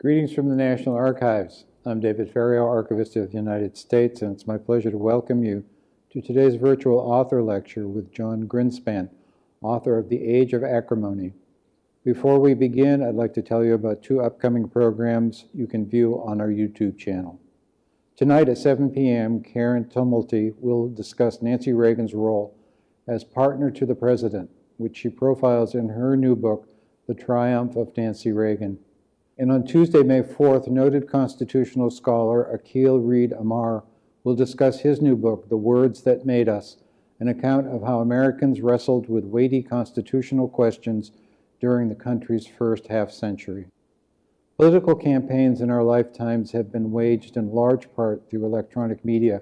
Greetings from the National Archives. I'm David Ferriero, Archivist of the United States, and it's my pleasure to welcome you to today's virtual author lecture with Jon Grinspan, author of The Age of Acrimony. Before we begin, I'd like to tell you about two upcoming programs you can view on our YouTube channel. Tonight at 7 p.m., Karen Tumulty will discuss Nancy Reagan's role as partner to the president, which she profiles in her new book, The Triumph of Nancy Reagan. And on Tuesday, May 4th, noted constitutional scholar Akhil Reed Amar will discuss his new book, The Words That Made Us, an account of how Americans wrestled with weighty constitutional questions during the country's first half century. Political campaigns in our lifetimes have been waged in large part through electronic media,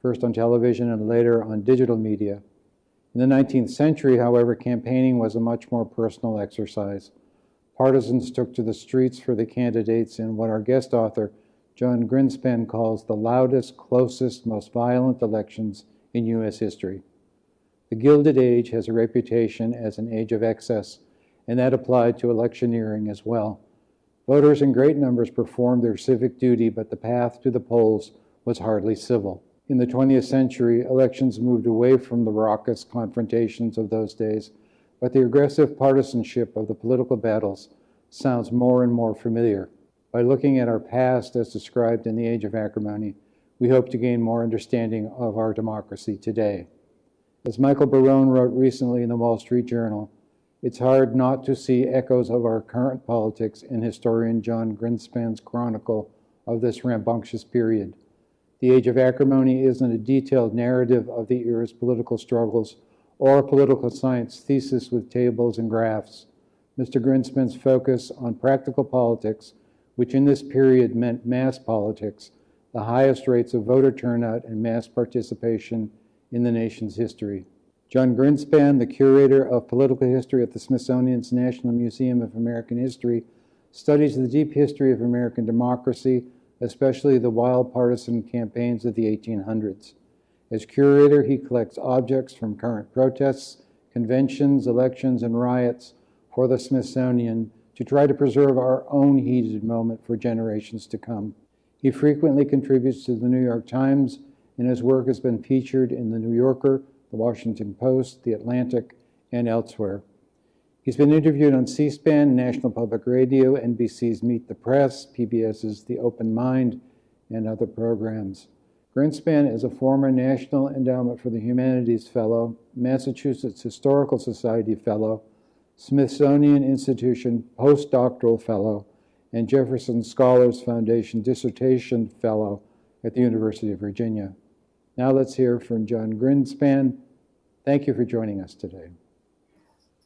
first on television and later on digital media. In the 19th century, however, campaigning was a much more personal exercise. Partisans took to the streets for the candidates in what our guest author, Jon Grinspan, calls the loudest, closest, most violent elections in U.S. history. The Gilded Age has a reputation as an age of excess, and that applied to electioneering as well. Voters in great numbers performed their civic duty, but the path to the polls was hardly civil. In the 20th century, elections moved away from the raucous confrontations of those days but the aggressive partisanship of the political battles sounds more and more familiar. By looking at our past as described in the Age of Acrimony, we hope to gain more understanding of our democracy today. As Michael Barone wrote recently in the Wall Street Journal, it's hard not to see echoes of our current politics in historian Jon Grinspan's chronicle of this rambunctious period. The Age of Acrimony isn't a detailed narrative of the era's political struggles or a political science thesis with tables and graphs. Mr. Grinspan's focus on practical politics, which in this period meant mass politics, the highest rates of voter turnout and mass participation in the nation's history. Jon Grinspan, the curator of political history at the Smithsonian's National Museum of American History, studies the deep history of American democracy, especially the wild partisan campaigns of the 1800s. As curator, he collects objects from current protests, conventions, elections, and riots for the Smithsonian to try to preserve our own heated moment for generations to come. He frequently contributes to the New York Times, and his work has been featured in The New Yorker, The Washington Post, The Atlantic, and elsewhere. He's been interviewed on C-SPAN, National Public Radio, NBC's Meet the Press, PBS's The Open Mind, and other programs. Grinspan is a former National Endowment for the Humanities Fellow, Massachusetts Historical Society Fellow, Smithsonian Institution Postdoctoral Fellow, and Jefferson Scholars Foundation Dissertation Fellow at the University of Virginia. Now let's hear from Jon Grinspan. Thank you for joining us today.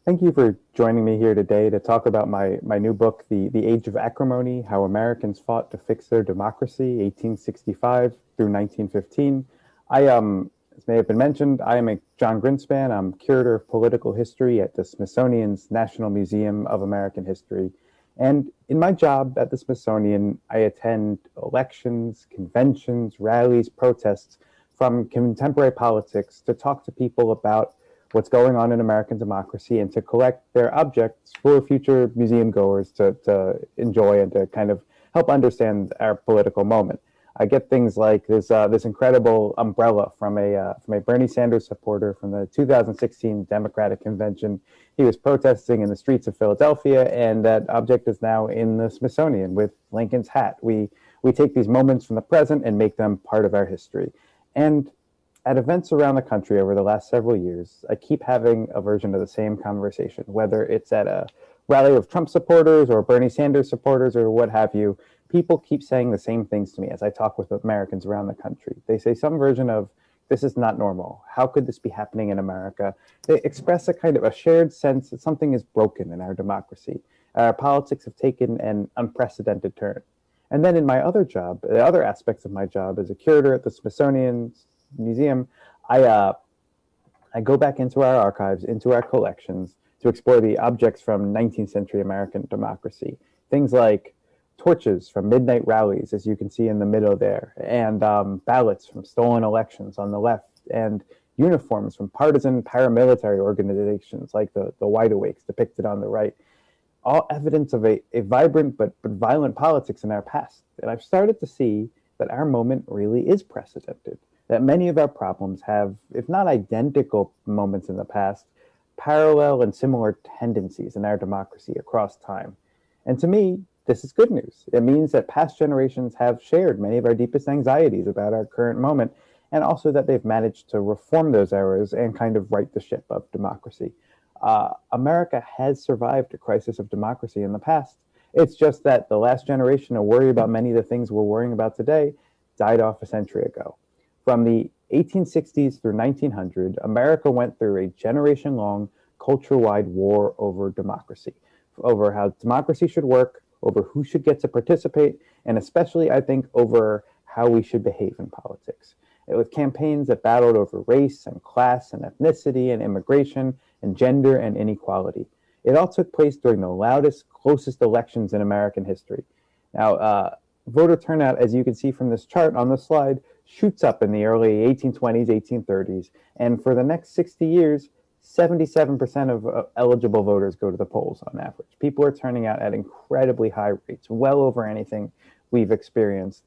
Thank you for joining me here today to talk about my, my new book, the, the Age of Acrimony, How Americans Fought to Fix Their Democracy, 1865 through 1915. I, um, as may have been mentioned, I am a Jon Grinspan. I'm curator of political history at the Smithsonian's National Museum of American History. And in my job at the Smithsonian, I attend elections, conventions, rallies, protests from contemporary politics to talk to people about what's going on in American democracy and to collect their objects for future museum goers to, to enjoy and to kind of help understand our political moment. I get things like this uh, this incredible umbrella from a uh, from a Bernie Sanders supporter from the 2016 Democratic Convention. He was protesting in the streets of Philadelphia, and that object is now in the Smithsonian with Lincoln's hat. We we take these moments from the present and make them part of our history. And at events around the country over the last several years, I keep having a version of the same conversation, whether it's at a rally of Trump supporters or Bernie Sanders supporters or what have you. People keep saying the same things to me as I talk with Americans around the country. They say some version of, this is not normal. How could this be happening in America? They express a kind of a shared sense that something is broken in our democracy. Our politics have taken an unprecedented turn. And then in my other job, the other aspects of my job as a curator at the Smithsonian museum, I uh, I go back into our archives, into our collections to explore the objects from 19th century American democracy. Things like torches from midnight rallies, as you can see in the middle there, and um, ballots from stolen elections on the left, and uniforms from partisan paramilitary organizations like the, the Wide Awakes depicted on the right. all evidence of a, a vibrant but, but violent politics in our past. And I've started to see that our moment really is precedented, that many of our problems have, if not identical moments in the past, parallel and similar tendencies in our democracy across time. And to me, this is good news. It means that past generations have shared many of our deepest anxieties about our current moment, and also that they've managed to reform those errors and kind of right the ship of democracy. Uh, America has survived a crisis of democracy in the past. It's just that the last generation to worry about many of the things we're worrying about today died off a century ago. From the 1860s through 1900, America went through a generation long culture wide war over democracy, over how democracy should work, over who should get to participate, and especially, I think, over how we should behave in politics. It was campaigns that battled over race and class and ethnicity and immigration and gender and inequality. It all took place during the loudest, closest elections in American history. Now, uh, voter turnout, as you can see from this chart on the slide, shoots up in the early 1820s, 1830s, and for the next 60 years, 77% of uh, eligible voters go to the polls on average. People are turning out at incredibly high rates, well over anything we've experienced.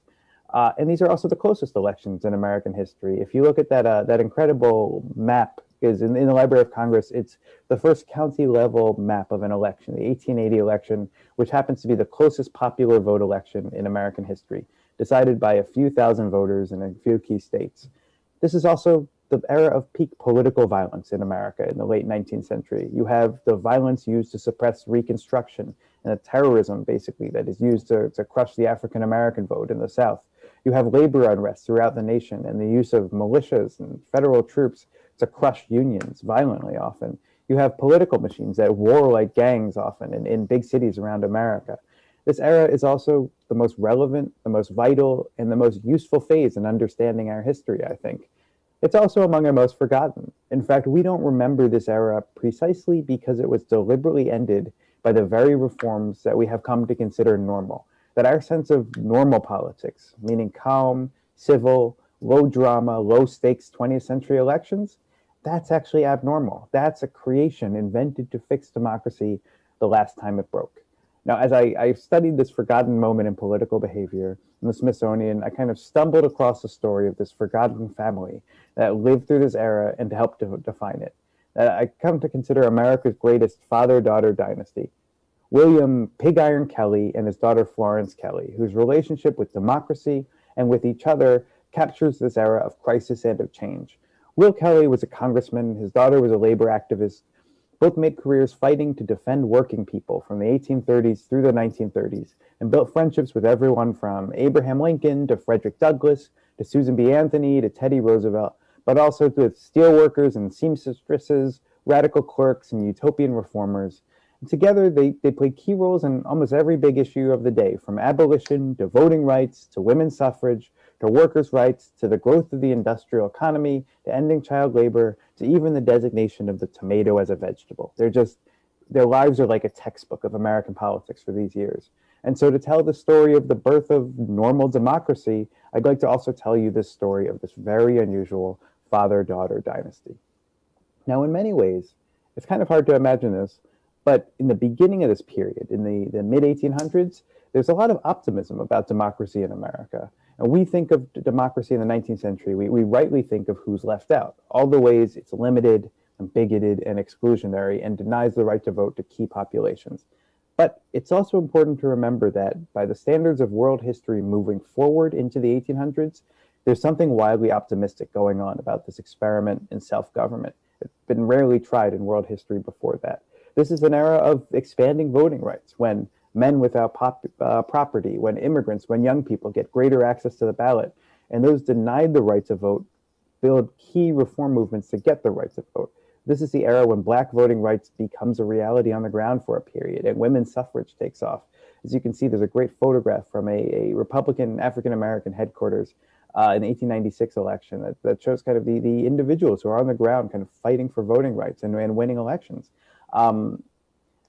Uh, and these are also the closest elections in American history. If you look at that, uh, that incredible map is in, in, the Library of Congress, it's the first county level map of an election, the 1880 election, which happens to be the closest popular vote election in American history, decided by a few thousand voters in a few key states. This is also the era of peak political violence in America in the late 19th century. You have the violence used to suppress Reconstruction and the terrorism, basically, that is used to, to crush the African American vote in the South. You have labor unrest throughout the nation and the use of militias and federal troops to crush unions violently often. You have political machines that war like gangs often in, in big cities around America. This era is also the most relevant, the most vital, and the most useful phase in understanding our history, I think. It's also among our most forgotten. In fact, we don't remember this era precisely because it was deliberately ended by the very reforms that we have come to consider normal. That our sense of normal politics, meaning calm, civil, low drama, low stakes 20th century elections, that's actually abnormal. That's a creation invented to fix democracy the last time it broke. Now, as I, I studied this forgotten moment in political behavior in the Smithsonian, I kind of stumbled across the story of this forgotten family that lived through this era and to help to define it. Uh, I come to consider America's greatest father-daughter dynasty. William Pig Iron Kelley and his daughter Florence Kelley, whose relationship with democracy and with each other captures this era of crisis and of change. Will Kelley was a congressman, his daughter was a labor activist, both made careers fighting to defend working people from the 1830s through the 1930s and built friendships with everyone from Abraham Lincoln to Frederick Douglass to Susan B. Anthony to Teddy Roosevelt, but also with steelworkers and seamstresses, radical clerks, and utopian reformers. And together, they, they played key roles in almost every big issue of the day, from abolition to voting rights to women's suffrage to workers' rights, to the growth of the industrial economy, to ending child labor, to even the designation of the tomato as a vegetable. They're just, their lives are like a textbook of American politics for these years. And so to tell the story of the birth of normal democracy, I'd like to also tell you this story of this very unusual father-daughter dynasty. Now, in many ways, it's kind of hard to imagine this, but in the beginning of this period, in the, the mid-1800s, there's a lot of optimism about democracy in America. And we think of democracy in the 19th century, we, we rightly think of who's left out, all the ways it's limited and bigoted and exclusionary and denies the right to vote to key populations. But it's also important to remember that by the standards of world history moving forward into the 1800s, there's something wildly optimistic going on about this experiment in self-government. It's been rarely tried in world history before that. This is an era of expanding voting rights when men without pop, uh, property, when immigrants, when young people get greater access to the ballot, and those denied the right to vote build key reform movements to get the right to vote. This is the era when black voting rights becomes a reality on the ground for a period and women's suffrage takes off. As you can see, there's a great photograph from a, a Republican African-American headquarters uh, in the 1896 election that, that shows kind of the, the individuals who are on the ground kind of fighting for voting rights and, and winning elections. Um,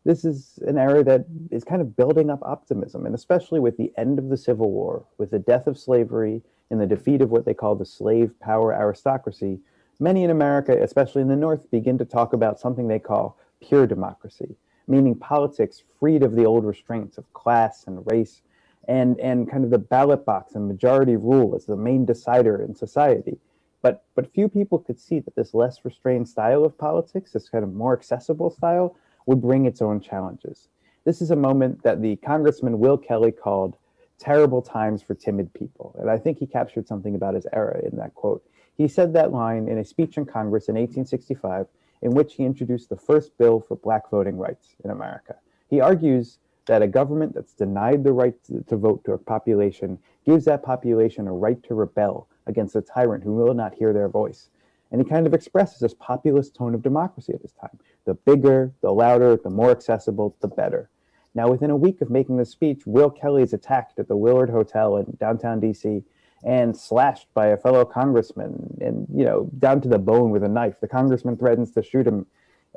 this is an era that is kind of building up optimism, and especially with the end of the Civil War, with the death of slavery and the defeat of what they call the slave power aristocracy, many in America, especially in the North, begin to talk about something they call pure democracy. meaning politics freed of the old restraints of class and race and, and kind of the ballot box and majority rule as the main decider in society. But, but few people could see that this less restrained style of politics, this kind of more accessible style, would bring its own challenges. This is a moment that the Congressman Will Kelley called terrible times for timid people. And I think he captured something about his era in that quote. He said that line in a speech in Congress in 1865, in which he introduced the first bill for black voting rights in America. He argues that a government that's denied the right to, vote to a population gives that population a right to rebel against a tyrant who will not hear their voice. And he kind of expresses this populist tone of democracy at this time. The bigger, the louder, the more accessible, the better. Now, within a week of making this speech, Will Kelley is attacked at the Willard Hotel in downtown DC and slashed by a fellow congressman and, you know, down to the bone with a knife. The congressman threatens to shoot him.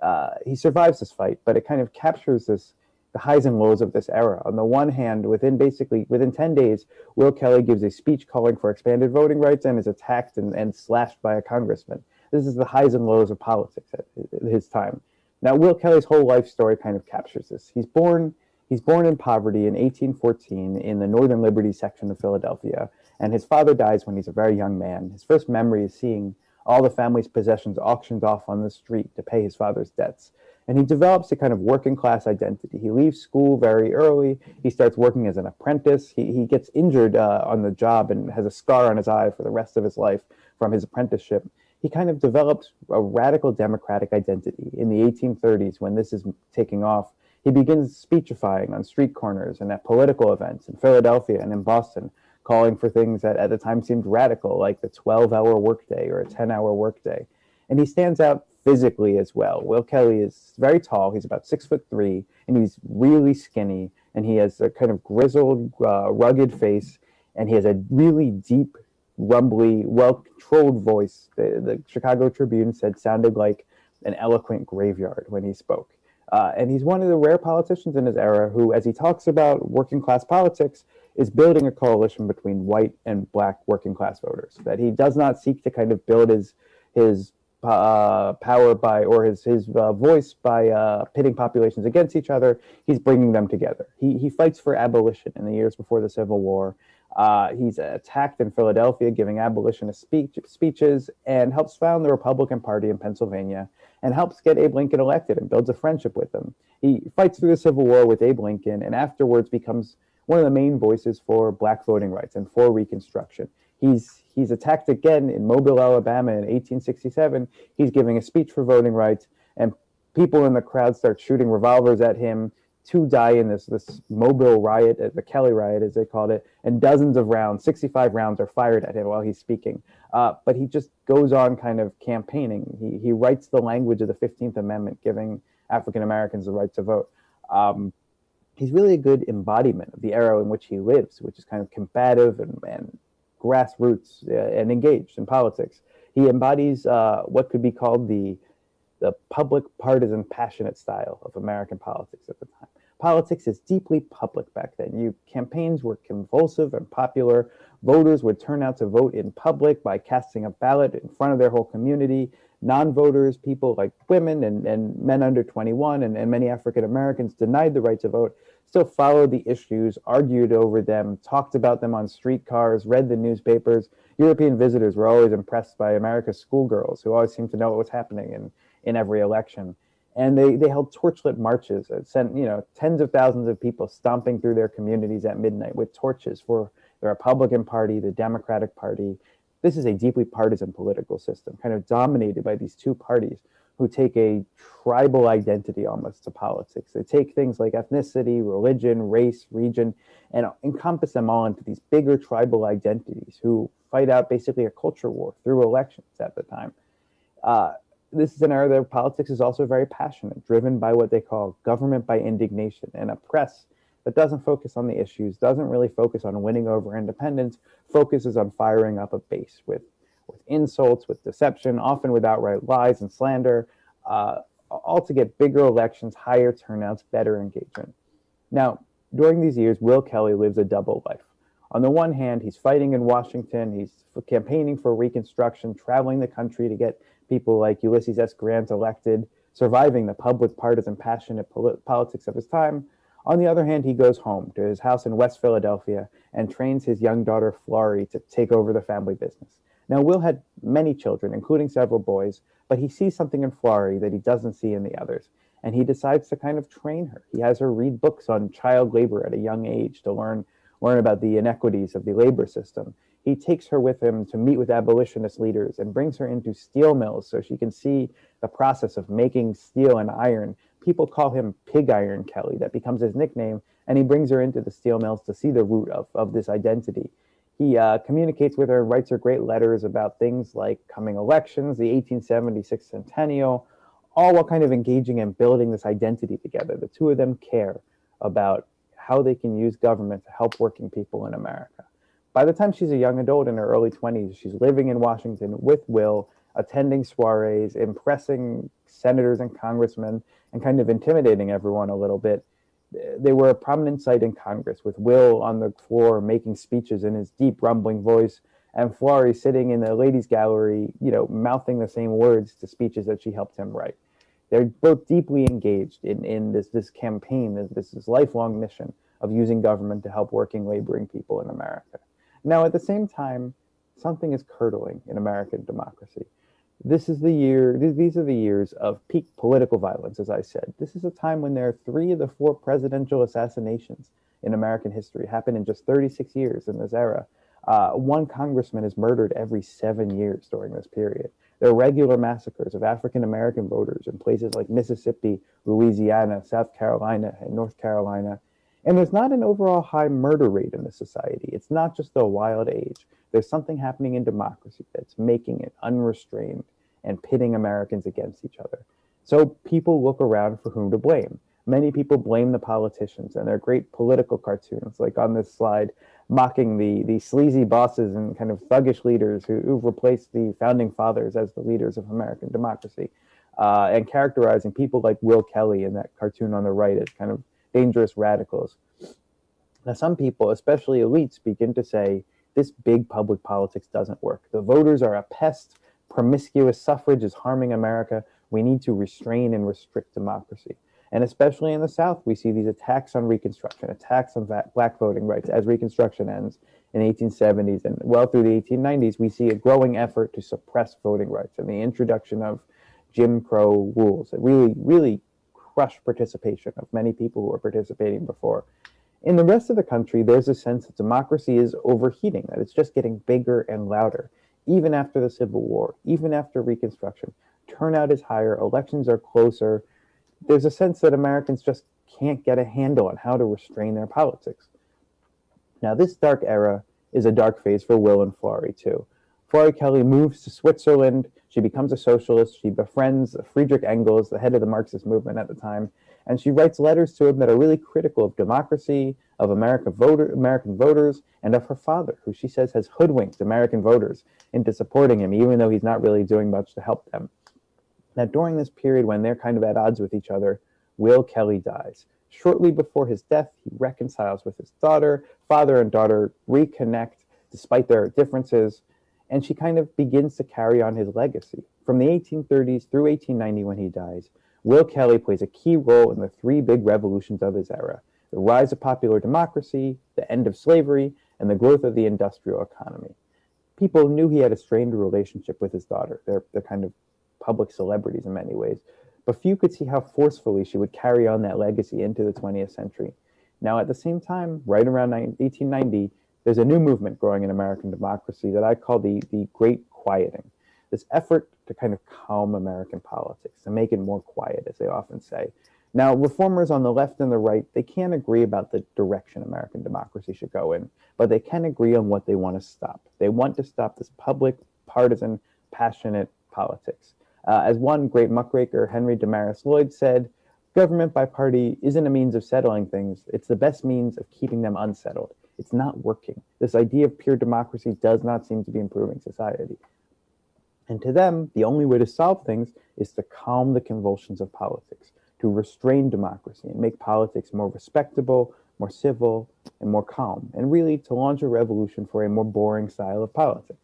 Uh, he survives this fight, but it kind of captures this the highs and lows of this era. On the one hand, within basically within 10 days, Will Kelley gives a speech calling for expanded voting rights and is attacked and, and slashed by a congressman. This is the highs and lows of politics at his time. Now, Will Kelley's whole life story kind of captures this. He's born he's born in poverty in 1814 in the Northern Liberty section of Philadelphia, and his father dies when he's a very young man. His first memory is seeing all the family's possessions auctioned off on the street to pay his father's debts and he develops a kind of working class identity. He leaves school very early. He starts working as an apprentice. He, he gets injured uh, on the job and has a scar on his eye for the rest of his life from his apprenticeship. He kind of developed a radical democratic identity in the 1830s when this is taking off. He begins speechifying on street corners and at political events in Philadelphia and in Boston, calling for things that at the time seemed radical, like the 12 hour workday or a 10 hour workday. And he stands out physically as well. Will Kelley is very tall. He's about six foot three, and he's really skinny. And he has a kind of grizzled, uh, rugged face, and he has a really deep, rumbly, well-controlled voice. The, the Chicago Tribune said sounded like an eloquent graveyard when he spoke. Uh, and he's one of the rare politicians in his era who, as he talks about working class politics, is building a coalition between white and black working class voters. That he does not seek to kind of build his his uh, power by or his his uh, voice by uh, pitting populations against each other. He's bringing them together. He he fights for abolition in the years before the Civil War. Uh, he's attacked in Philadelphia, giving abolitionist speech, speeches, and helps found the Republican Party in Pennsylvania, and helps get Abe Lincoln elected and builds a friendship with him. He fights through the Civil War with Abe Lincoln, and afterwards becomes one of the main voices for black voting rights and for Reconstruction. He's he's attacked again in Mobile, Alabama in 1867. He's giving a speech for voting rights, and people in the crowd start shooting revolvers at him. Two die in this this Mobile riot, uh, the Kelley riot as they called it, and dozens of rounds, 65 rounds, are fired at him while he's speaking. Uh, but he just goes on kind of campaigning. He he writes the language of the 15th Amendment, giving African Americans the right to vote. Um, he's really a good embodiment of the era in which he lives, which is kind of combative and, and grassroots uh, and engaged in politics. He embodies uh, what could be called the the public partisan passionate style of American politics at the time. Politics is deeply public back then. You campaigns were convulsive and popular. Voters would turn out to vote in public by casting a ballot in front of their whole community. Non-voters, people like women and, and men under 21 and, and many African Americans denied the right to vote still followed the issues, argued over them, talked about them on streetcars, read the newspapers. European visitors were always impressed by America's schoolgirls who always seemed to know what was happening in, in every election. And they, they held torchlit marches that sent, you know, tens of thousands of people stomping through their communities at midnight with torches for the Republican Party, the Democratic Party. This is a deeply partisan political system, kind of dominated by these two parties who take a tribal identity almost to politics. They take things like ethnicity, religion, race, region, and encompass them all into these bigger tribal identities who fight out basically a culture war through elections at the time. Uh, this is an era where politics is also very passionate, driven by what they call government by indignation and a press that doesn't focus on the issues, doesn't really focus on winning over independence, focuses on firing up a base with with insults, with deception, often with outright lies and slander, uh, all to get bigger elections, higher turnouts, better engagement. Now, during these years, Will Kelley lives a double life. On the one hand, he's fighting in Washington, he's campaigning for Reconstruction, traveling the country to get people like Ulysses S. Grant elected, surviving the public partisan passionate polit- politics of his time. On the other hand, he goes home to his house in West Philadelphia and trains his young daughter Florrie to take over the family business. Now, Will had many children, including several boys, but he sees something in Florrie that he doesn't see in the others, and he decides to kind of train her. He has her read books on child labor at a young age to learn learn about the inequities of the labor system. He takes her with him to meet with abolitionist leaders and brings her into steel mills so she can see the process of making steel and iron. People call him Pig Iron Kelley. That becomes his nickname. And he brings her into the steel mills to see the root of, of this identity. He uh, communicates with her writes her great letters about things like coming elections, the 1876 centennial, all while kind of engaging and building this identity together. The two of them care about how they can use government to help working people in America. By the time she's a young adult in her early 20s, she's living in Washington with Will, attending soirees, impressing senators and congressmen, and kind of intimidating everyone a little bit. They were a prominent sight in Congress, with Will on the floor making speeches in his deep, rumbling voice, and Florrie sitting in the ladies' gallery, you know, mouthing the same words to speeches that she helped him write. They're both deeply engaged in, in this, this campaign, this, this lifelong mission of using government to help working, laboring people in America. Now, at the same time, something is curdling in American democracy. This is the year, these are the years of peak political violence, as I said. This is a time when there are three of the four presidential assassinations in American history happened in just 36 years in this era. Uh, one congressman is murdered every seven years during this period. There are regular massacres of African American voters in places like Mississippi, Louisiana, South Carolina, and North Carolina. And there's not an overall high murder rate in the society. It's not just a wild age. There's something happening in democracy that's making it unrestrained and pitting Americans against each other. So people look around for whom to blame. Many people blame the politicians and their great political cartoons, like on this slide, mocking the, the sleazy bosses and kind of thuggish leaders who, who've replaced the founding fathers as the leaders of American democracy, uh, and characterizing people like Will Kelley in that cartoon on the right as kind of dangerous radicals. Now, some people, especially elites, begin to say this big public politics doesn't work. The voters are a pest. Promiscuous suffrage is harming America. We need to restrain and restrict democracy. And especially in the South, we see these attacks on Reconstruction, attacks on black voting rights as Reconstruction ends in the 1870s and well through the 1890s. We see a growing effort to suppress voting rights and the introduction of Jim Crow rules that really, really crush participation of many people who were participating before. In the rest of the country, there's a sense that democracy is overheating, that it's just getting bigger and louder. Even after the Civil War, even after Reconstruction, turnout is higher, elections are closer. There's a sense that Americans just can't get a handle on how to restrain their politics. Now, this dark era is a dark phase for Will and Florrie, too. Florrie Kelley moves to Switzerland. She becomes a socialist. She befriends Friedrich Engels, the head of the Marxist movement at the time, and she writes letters to him that are really critical of democracy, of America voter, American voters, and of her father, who she says has hoodwinked American voters into supporting him, even though he's not really doing much to help them. Now, during this period when they're kind of at odds with each other, Will Kelley dies. Shortly before his death, he reconciles with his daughter. Father and daughter reconnect despite their differences and she kind of begins to carry on his legacy. From the 1830s through 1890 when he dies, Will Kelley plays a key role in the three big revolutions of his era the rise of popular democracy, the end of slavery, and the growth of the industrial economy. People knew he had a strained relationship with his daughter. They're, they're kind of public celebrities in many ways, but few could see how forcefully she would carry on that legacy into the 20th century. Now, at the same time, right around 1890, there's a new movement growing in American democracy that I call the, the Great Quieting. This effort to kind of calm American politics, to make it more quiet, as they often say. Now, reformers on the left and the right, they can't agree about the direction American democracy should go in, but they can agree on what they want to stop. They want to stop this public, partisan, passionate politics. Uh, as one great muckraker, Henry Demarest Lloyd, said, government by party isn't a means of settling things, it's the best means of keeping them unsettled. It's not working. This idea of pure democracy does not seem to be improving society. And to them, the only way to solve things is to calm the convulsions of politics, to restrain democracy and make politics more respectable, more civil, and more calm, and really to launch a revolution for a more boring style of politics.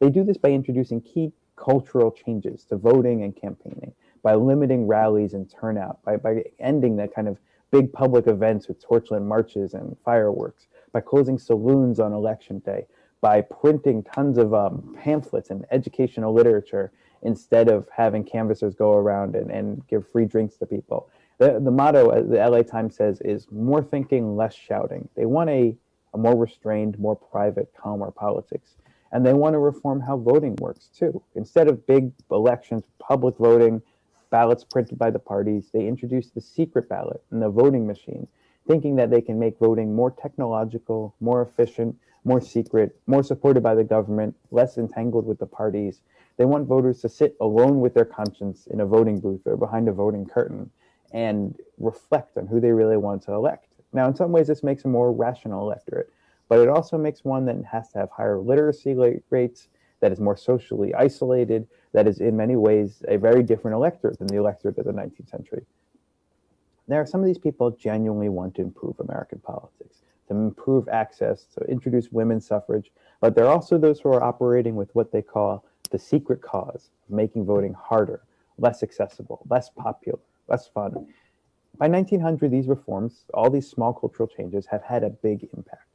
They do this by introducing key cultural changes to voting and campaigning, by limiting rallies and turnout, by, by ending that kind of big public events with torchlight marches and fireworks, by closing saloons on election day, by printing tons of um, pamphlets and educational literature instead of having canvassers go around and, and give free drinks to people. The, the motto, as the LA Times says, is more thinking, less shouting. They want a, a more restrained, more private, calmer politics. And they want to reform how voting works too. Instead of big elections, public voting, ballots printed by the parties, they introduced the secret ballot and the voting machine, thinking that they can make voting more technological, more efficient, more secret, more supported by the government, less entangled with the parties. They want voters to sit alone with their conscience in a voting booth or behind a voting curtain and reflect on who they really want to elect. Now, in some ways, this makes a more rational electorate, but it also makes one that has to have higher literacy rates, that is more socially isolated, that is in many ways a very different electorate than the electorate of the 19th century. There are some of these people genuinely want to improve American politics, to improve access, to introduce women's suffrage, but there are also those who are operating with what they call the secret cause of making voting harder, less accessible, less popular, less fun. By 1900, these reforms, all these small cultural changes, have had a big impact.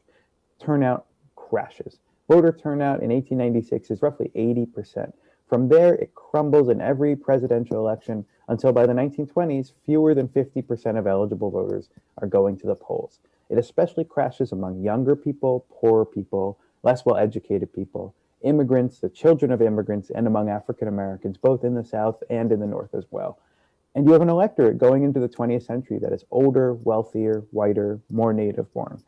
Turnout crashes. Voter turnout in 1896 is roughly 80%. From there, it crumbles in every presidential election until by the 1920s, fewer than 50% of eligible voters are going to the polls. It especially crashes among younger people, poorer people, less well educated people, immigrants, the children of immigrants, and among African Americans, both in the South and in the North as well. And you have an electorate going into the 20th century that is older, wealthier, whiter, more native born.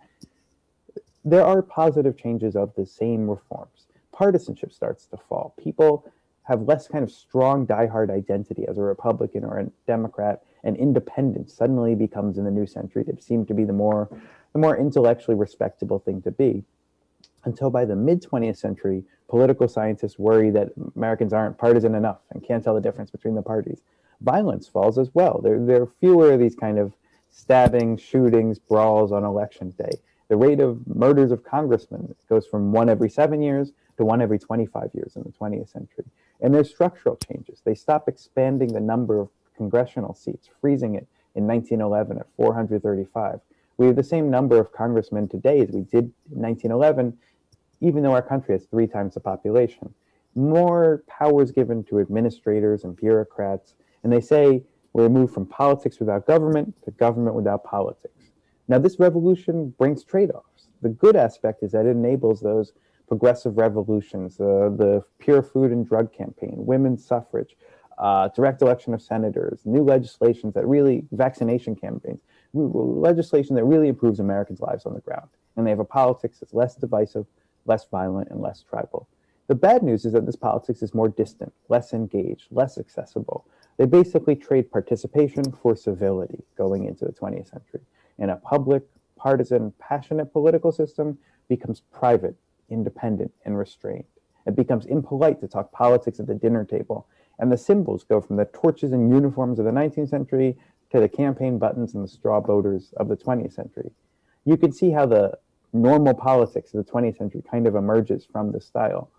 There are positive changes of the same reforms. Partisanship starts to fall. People have less kind of strong diehard identity as a Republican or a Democrat, and independence suddenly becomes in the new century to seem to be the more the more intellectually respectable thing to be. Until by the mid 20th century, political scientists worry that Americans aren't partisan enough and can't tell the difference between the parties violence falls as well. There, there are fewer of these kind of stabbings, shootings, brawls on election day. The rate of murders of congressmen goes from one every seven years to one every 25 years in the 20th century. And there's structural changes. They stop expanding the number of congressional seats, freezing it in 1911 at 435. We have the same number of congressmen today as we did in 1911, even though our country has three times the population. More powers given to administrators and bureaucrats, and they say we're moved from politics without government to government without politics. Now, this revolution brings trade offs. The good aspect is that it enables those progressive revolutions, uh, the pure food and drug campaign, women's suffrage, uh, direct election of senators, new legislations that really, vaccination campaigns, legislation that really improves Americans' lives on the ground. And they have a politics that's less divisive, less violent, and less tribal. The bad news is that this politics is more distant, less engaged, less accessible. They basically trade participation for civility going into the 20th century. And a public, partisan, passionate political system becomes private, independent, and restrained. It becomes impolite to talk politics at the dinner table. And the symbols go from the torches and uniforms of the 19th century to the campaign buttons and the straw boaters of the 20th century. You can see how the normal politics of the 20th century kind of emerges from this style.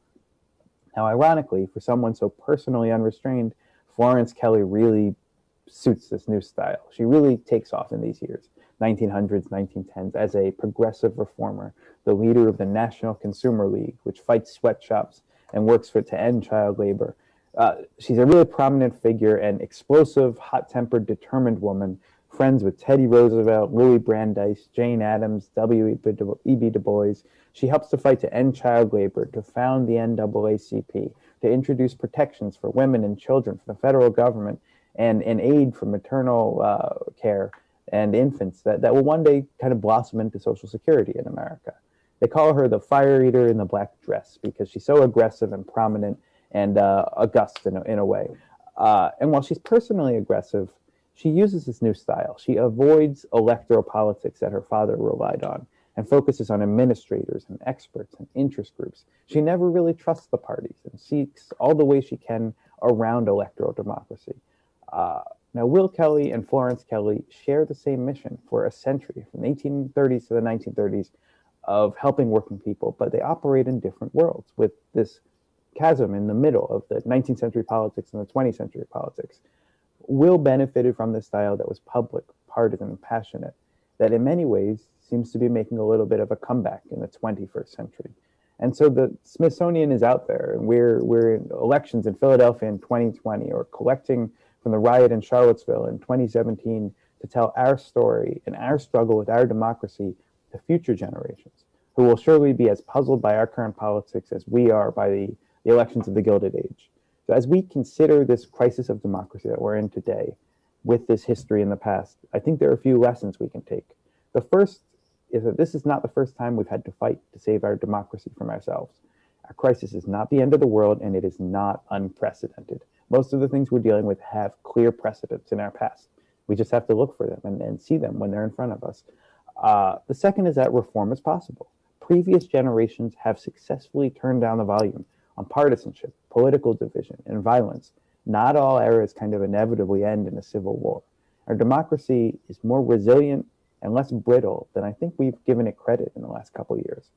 Now, ironically, for someone so personally unrestrained, Florence Kelley really suits this new style. She really takes off in these years, 1900s, 1910s, as a progressive reformer, the leader of the National Consumer League, which fights sweatshops and works for to end child labor. Uh, she's a really prominent figure and explosive, hot-tempered, determined woman, friends with Teddy Roosevelt, Louis Brandeis, Jane Addams, W.E.B. Du Bois. She helps to fight to end child labor, to found the NAACP, to introduce protections for women and children for the federal government and, and aid for maternal uh, care and infants that, that will one day kind of blossom into Social Security in America. They call her the fire eater in the black dress because she's so aggressive and prominent and uh, august in a, in a way. Uh, and while she's personally aggressive, she uses this new style. She avoids electoral politics that her father relied on and focuses on administrators and experts and interest groups. She never really trusts the parties and seeks all the ways she can around electoral democracy. Uh, now, Will Kelley and Florence Kelley share the same mission for a century, from the 1830s to the 1930s, of helping working people, but they operate in different worlds with this chasm in the middle of the 19th century politics and the 20th century politics. Will benefited from this style that was public, partisan, and passionate, that in many ways seems to be making a little bit of a comeback in the 21st century. And so the Smithsonian is out there, and we're, we're in elections in Philadelphia in 2020, or collecting from the riot in Charlottesville in 2017 to tell our story and our struggle with our democracy to future generations, who will surely be as puzzled by our current politics as we are by the, the elections of the Gilded Age. So as we consider this crisis of democracy that we're in today, with this history in the past, I think there are a few lessons we can take. The first is that this is not the first time we've had to fight to save our democracy from ourselves. Our crisis is not the end of the world and it is not unprecedented. Most of the things we're dealing with have clear precedents in our past. We just have to look for them and, and see them when they're in front of us. Uh, the second is that reform is possible. Previous generations have successfully turned down the volume on partisanship, political division, and violence. Not all eras kind of inevitably end in a civil war. Our democracy is more resilient and less brittle than I think we've given it credit in the last couple years.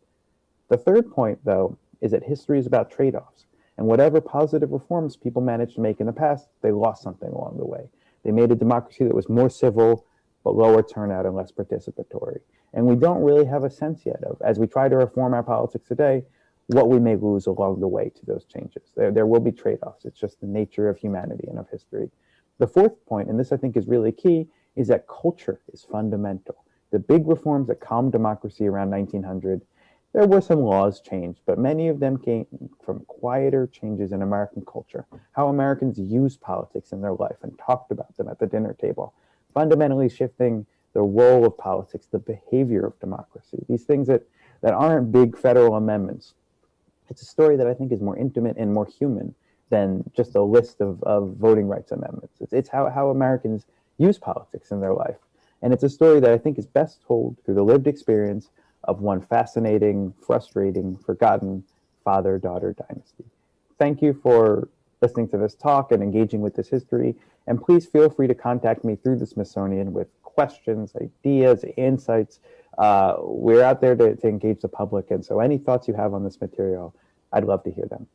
The third point, though, is that history is about trade offs. And whatever positive reforms people managed to make in the past, they lost something along the way. They made a democracy that was more civil, but lower turnout and less participatory. And we don't really have a sense yet of, as we try to reform our politics today, what we may lose along the way to those changes. There, there will be trade offs. It's just the nature of humanity and of history. The fourth point, and this I think is really key, is that culture is fundamental. The big reforms that calmed democracy around 1900, there were some laws changed, but many of them came from quieter changes in American culture, how Americans used politics in their life and talked about them at the dinner table, fundamentally shifting the role of politics, the behavior of democracy, these things that, that aren't big federal amendments. It's a story that I think is more intimate and more human than just a list of, of voting rights amendments. It's, it's how, how Americans use politics in their life. And it's a story that I think is best told through the lived experience of one fascinating, frustrating, forgotten father daughter dynasty. Thank you for listening to this talk and engaging with this history. And please feel free to contact me through the Smithsonian with questions, ideas, insights. Uh, we're out there to, to engage the public. And so any thoughts you have on this material, I'd love to hear them.